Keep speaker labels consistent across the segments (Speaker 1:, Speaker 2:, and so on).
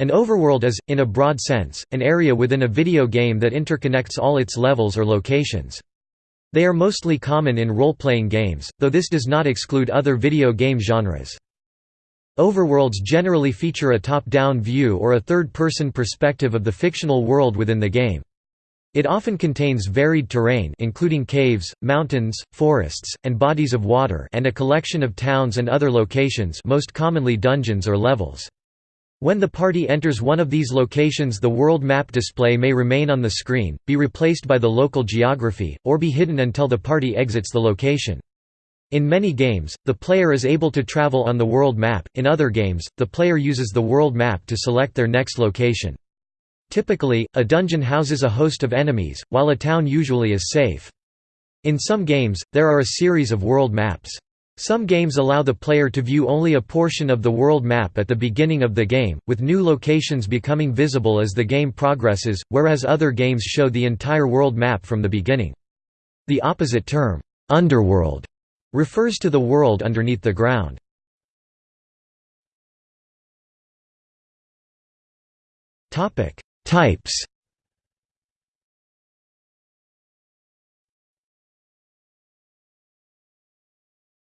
Speaker 1: An overworld is, in a broad sense, an area within a video game that interconnects all its levels or locations. They are mostly common in role-playing games, though this does not exclude other video game genres. Overworlds generally feature a top-down view or a third-person perspective of the fictional world within the game. It often contains varied terrain including caves, mountains, forests, and bodies of water and a collection of towns and other locations most commonly dungeons or levels. When the party enters one of these locations the world map display may remain on the screen, be replaced by the local geography, or be hidden until the party exits the location. In many games, the player is able to travel on the world map, in other games, the player uses the world map to select their next location. Typically, a dungeon houses a host of enemies, while a town usually is safe. In some games, there are a series of world maps. Some games allow the player to view only a portion of the world map at the beginning of the game, with new locations becoming visible as the game progresses, whereas other games show the entire world map from the beginning. The opposite term, underworld, refers to the world underneath the ground. Types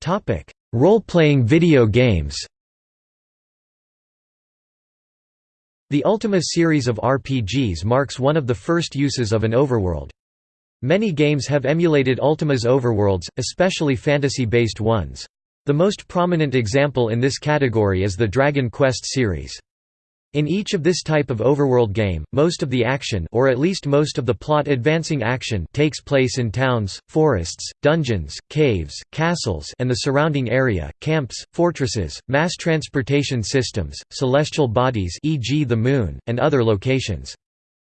Speaker 1: Topic: Role-playing video games. The Ultima series of RPGs marks one of the first uses of an overworld. Many games have emulated Ultima's overworlds, especially fantasy-based ones. The most prominent example in this category is the Dragon Quest series. In each of this type of overworld game, most of the action or at least most of the plot advancing action takes place in towns, forests, dungeons, caves, castles and the surrounding area, camps, fortresses, mass transportation systems, celestial bodies e.g. the moon, and other locations.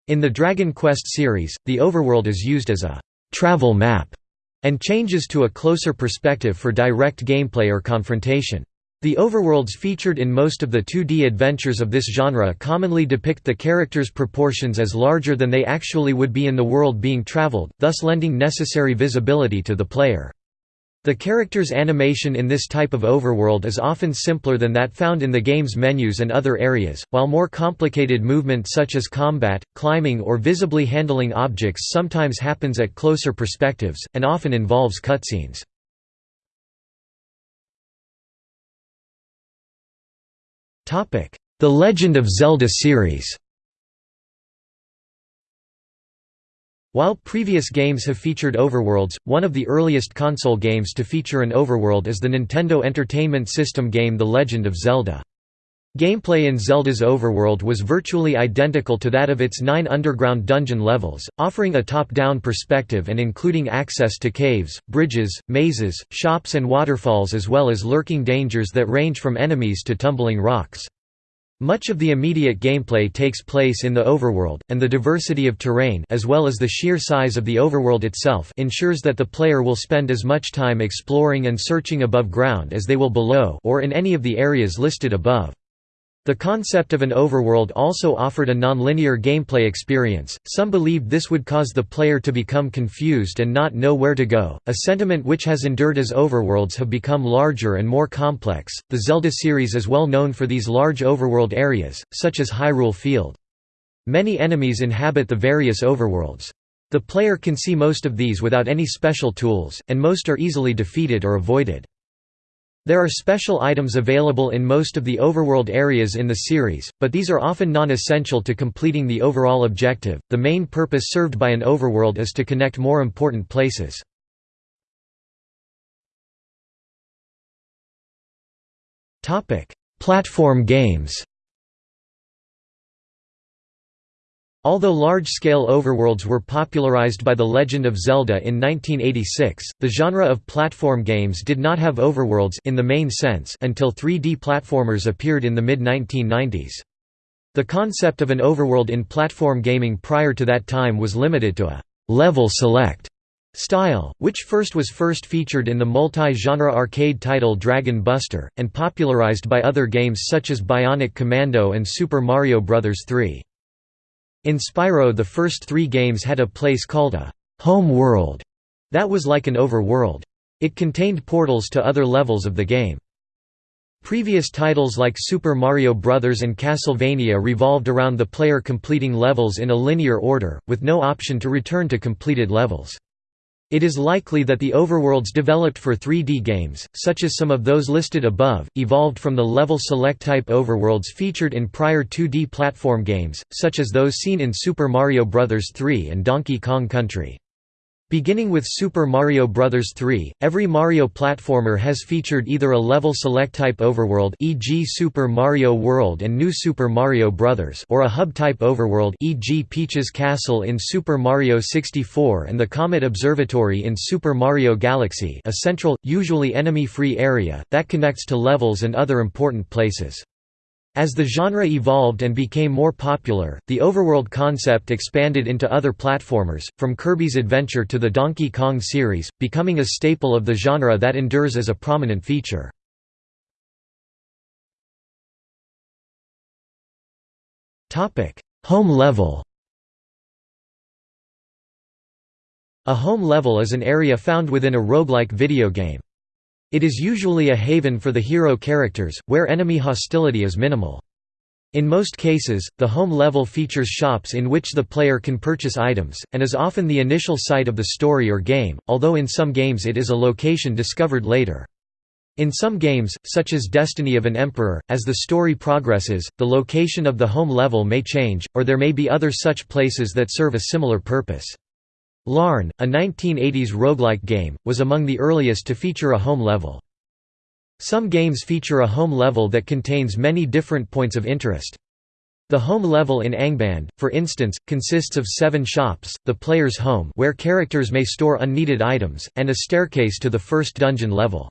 Speaker 1: In the Dragon Quest series, the overworld is used as a «travel map» and changes to a closer perspective for direct gameplay or confrontation. The overworlds featured in most of the 2D adventures of this genre commonly depict the characters' proportions as larger than they actually would be in the world being traveled, thus lending necessary visibility to the player. The character's animation in this type of overworld is often simpler than that found in the game's menus and other areas, while more complicated movement such as combat, climbing or visibly handling objects sometimes happens at closer perspectives, and often involves cutscenes. The Legend of Zelda series While previous games have featured overworlds, one of the earliest console games to feature an overworld is the Nintendo Entertainment System game The Legend of Zelda. Gameplay in Zelda's overworld was virtually identical to that of its nine underground dungeon levels, offering a top-down perspective and including access to caves, bridges, mazes, shops and waterfalls as well as lurking dangers that range from enemies to tumbling rocks. Much of the immediate gameplay takes place in the overworld, and the diversity of terrain as well as the sheer size of the overworld itself ensures that the player will spend as much time exploring and searching above ground as they will below or in any of the areas listed above. The concept of an overworld also offered a non-linear gameplay experience. Some believed this would cause the player to become confused and not know where to go, a sentiment which has endured as overworlds have become larger and more complex. The Zelda series is well known for these large overworld areas, such as Hyrule Field. Many enemies inhabit the various overworlds. The player can see most of these without any special tools, and most are easily defeated or avoided. There are special items available in most of the overworld areas in the series, but these are often non-essential to completing the overall objective. The main purpose served by an overworld is to connect more important places. Topic: Platform games. Although large-scale overworlds were popularized by The Legend of Zelda in 1986, the genre of platform games did not have overworlds in the main sense until 3D platformers appeared in the mid-1990s. The concept of an overworld in platform gaming prior to that time was limited to a «level select» style, which first was first featured in the multi-genre arcade title Dragon Buster, and popularized by other games such as Bionic Commando and Super Mario Bros. 3. In Spyro the first three games had a place called a «home world» that was like an overworld. It contained portals to other levels of the game. Previous titles like Super Mario Bros. and Castlevania revolved around the player completing levels in a linear order, with no option to return to completed levels. It is likely that the overworlds developed for 3D games, such as some of those listed above, evolved from the level select type overworlds featured in prior 2D platform games, such as those seen in Super Mario Bros. 3 and Donkey Kong Country. Beginning with Super Mario Bros. 3, every Mario platformer has featured either a level select type overworld e.g. Super Mario World and New Super Mario Bros. or a hub-type overworld e.g. Peach's Castle in Super Mario 64 and the Comet Observatory in Super Mario Galaxy a central, usually enemy-free area, that connects to levels and other important places. As the genre evolved and became more popular, the overworld concept expanded into other platformers, from Kirby's Adventure to the Donkey Kong series, becoming a staple of the genre that endures as a prominent feature. Home level A home level is an area found within a roguelike video game. It is usually a haven for the hero characters, where enemy hostility is minimal. In most cases, the home level features shops in which the player can purchase items, and is often the initial site of the story or game, although in some games it is a location discovered later. In some games, such as Destiny of an Emperor, as the story progresses, the location of the home level may change, or there may be other such places that serve a similar purpose. Larn, a 1980s roguelike game, was among the earliest to feature a home level. Some games feature a home level that contains many different points of interest. The home level in Angband, for instance, consists of seven shops, the player's home where characters may store unneeded items, and a staircase to the first dungeon level.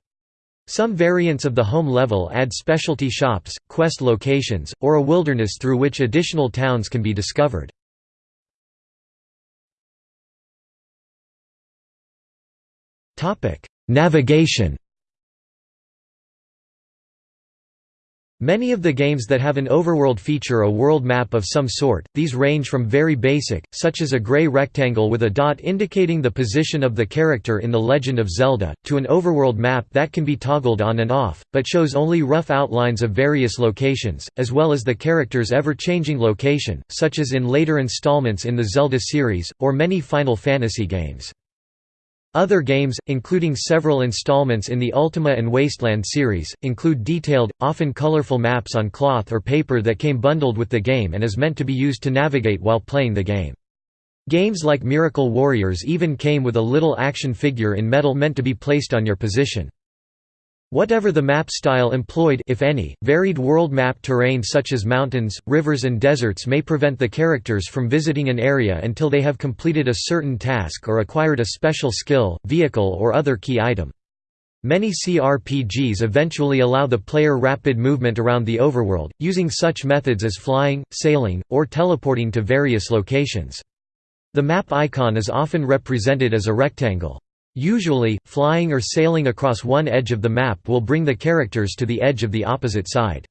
Speaker 1: Some variants of the home level add specialty shops, quest locations, or a wilderness through which additional towns can be discovered. Navigation Many of the games that have an overworld feature a world map of some sort, these range from very basic, such as a gray rectangle with a dot indicating the position of the character in The Legend of Zelda, to an overworld map that can be toggled on and off, but shows only rough outlines of various locations, as well as the character's ever-changing location, such as in later installments in the Zelda series, or many Final Fantasy games. Other games, including several installments in the Ultima and Wasteland series, include detailed, often colorful maps on cloth or paper that came bundled with the game and is meant to be used to navigate while playing the game. Games like Miracle Warriors even came with a little action figure in metal meant to be placed on your position. Whatever the map style employed if any, varied world map terrain such as mountains, rivers and deserts may prevent the characters from visiting an area until they have completed a certain task or acquired a special skill, vehicle or other key item. Many CRPGs eventually allow the player rapid movement around the overworld, using such methods as flying, sailing, or teleporting to various locations. The map icon is often represented as a rectangle. Usually, flying or sailing across one edge of the map will bring the characters to the edge of the opposite side.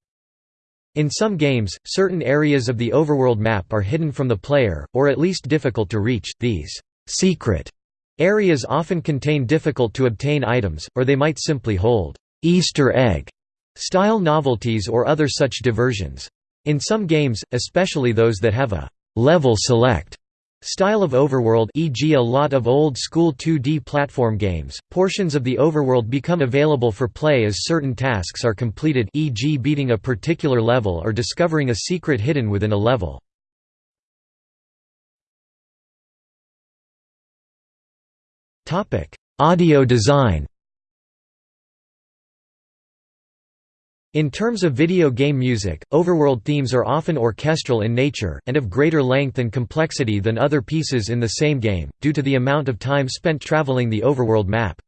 Speaker 1: In some games, certain areas of the overworld map are hidden from the player, or at least difficult to reach. These secret areas often contain difficult to obtain items, or they might simply hold Easter egg style novelties or other such diversions. In some games, especially those that have a level select Style of overworld e.g. a lot of old-school 2D platform games, portions of the overworld become available for play as certain tasks are completed e.g. beating a particular level or discovering a secret hidden within a level. Audio design In terms of video game music, overworld themes are often orchestral in nature, and of greater length and complexity than other pieces in the same game, due to the amount of time spent traveling the overworld map.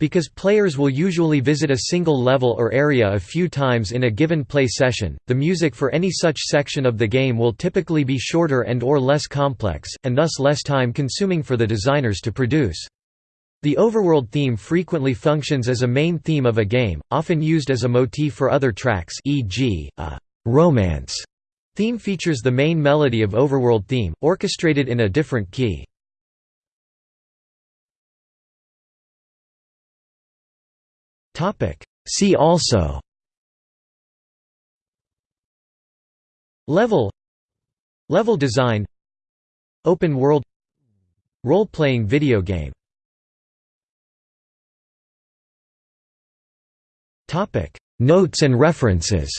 Speaker 1: Because players will usually visit a single level or area a few times in a given play session, the music for any such section of the game will typically be shorter and or less complex, and thus less time-consuming for the designers to produce. The overworld theme frequently functions as a main theme of a game, often used as a motif for other tracks e.g., a «romance» theme features the main melody of overworld theme, orchestrated in a different key. See also Level Level design Open world Role-playing video game Notes and references